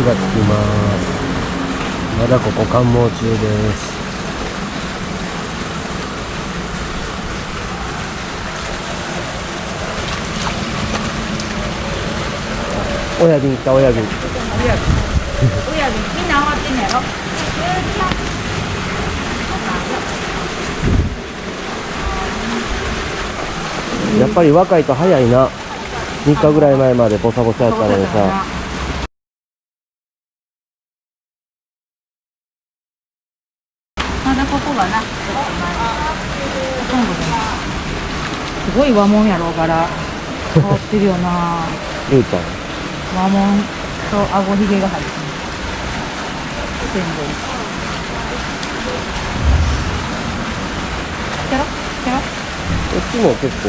火がつきます。まだここ関門中です。親瓶行った親指親指みんな余ってんのやろ。やっぱり若いと早いな。3日ぐらい前までボサボサやったのにさまだここがなす。ごい和紋やろうから変わってるよな。ゆうちゃん和紋と顎ひげが入ってる全部。キャロキャロこっちも結構。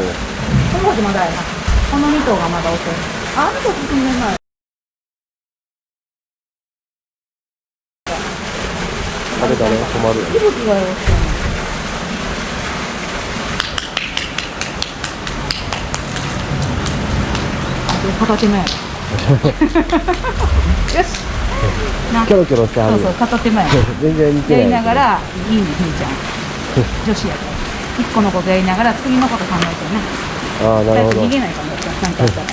この子まだやな。この2頭がまだ遅いああの子進んでないあれだね困るよ。ね息吹がよろし。い片手目よしな。キョロキョロしてはそうそう片手前全然似てない。やりながらいいねひみちゃん。女子やから一個のことやりながら次のこと考えてね。ああなるほど。逃げないかもなんかあったら。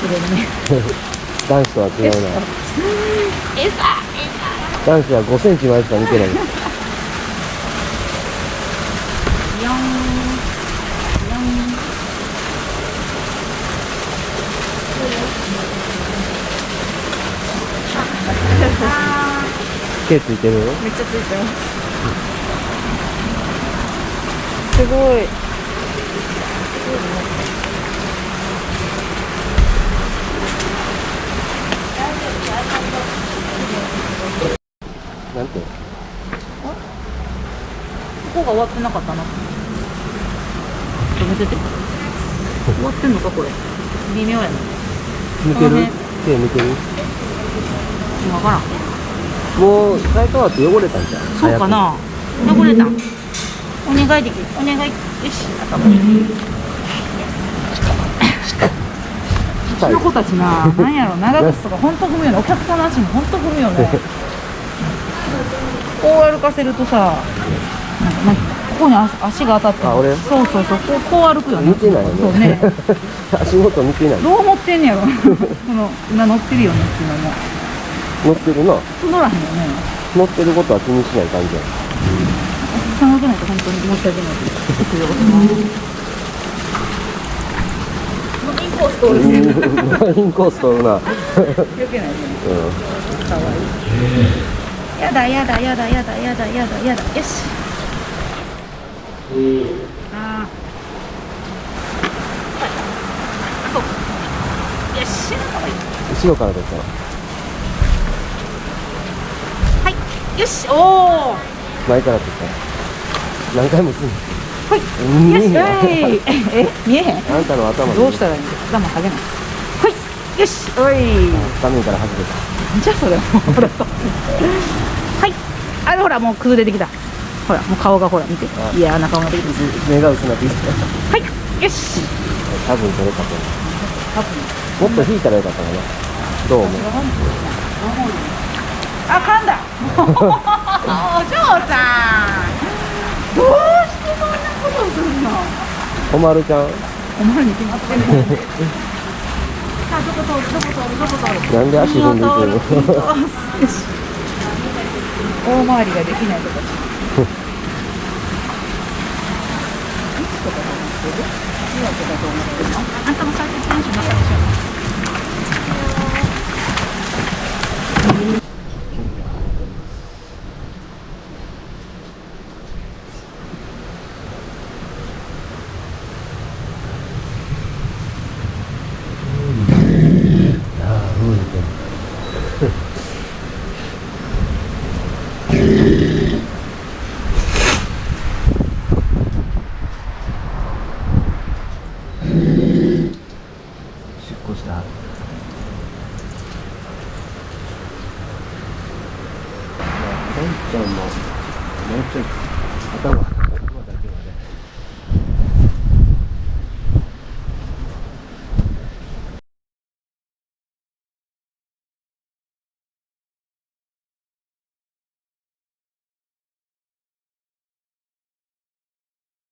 ほ ら入れるね。男子とは違うな男子は5センチまでしか見てない。四四毛ついてる？めっちゃついてます。すごい。なんてここが終わってなかったな。止めてて終わってんのかこれ。微妙やな。抜ける？手抜ける？わからん。もう最初はって汚れたんじゃん。そうかな。汚れた。んお願いできるお願いよし頭に。うちの子たちななんやろ長靴とか本当踏むよねお客さんの足も本当踏むよね こう歩かせるとさなんかなんかここに足足が当たってあ俺？そうそうそうこうこう歩くよね。見てないよね。そうね。足元見てない。どう思ってんねやろ。この今乗ってるよねっていうのも。乗ってるな乗らへんよね。乗ってることは気にしない感じや。お客さん乗ってないと本当に申し訳ない。です インコース通るしうんインコース取るなうん。余計ないねかわいいやだやだやだやだやだやだやだ。よし。あー。そう。よし。かわいい後ろから出たはい。よし。おお前から出た何回もすんのはい。うん。よしはい。え見えへん？あんたの頭にどうしたらいい？んですか頭下げない。はい。よし。おい。画面から外れた。じゃあそれ。ほらはい。あれほらもう崩れてきた。ほらもう顔がほら見て。あ。いやな顔ができて目が薄なってきた。はい。よし。多分取れたと。多分。もっと引いたらよかったかな。どう思う？あ噛んだ。お嬢さん。どうしてそんなことするの？おまるちゃん。お前に決まってる。さ あどこ通るどこ通るどこ通る。なんで足踏んでいくの？大回りができないとかあんたも最初テンションなかったでああうんって出庫したもうポンちゃんももうちょい頭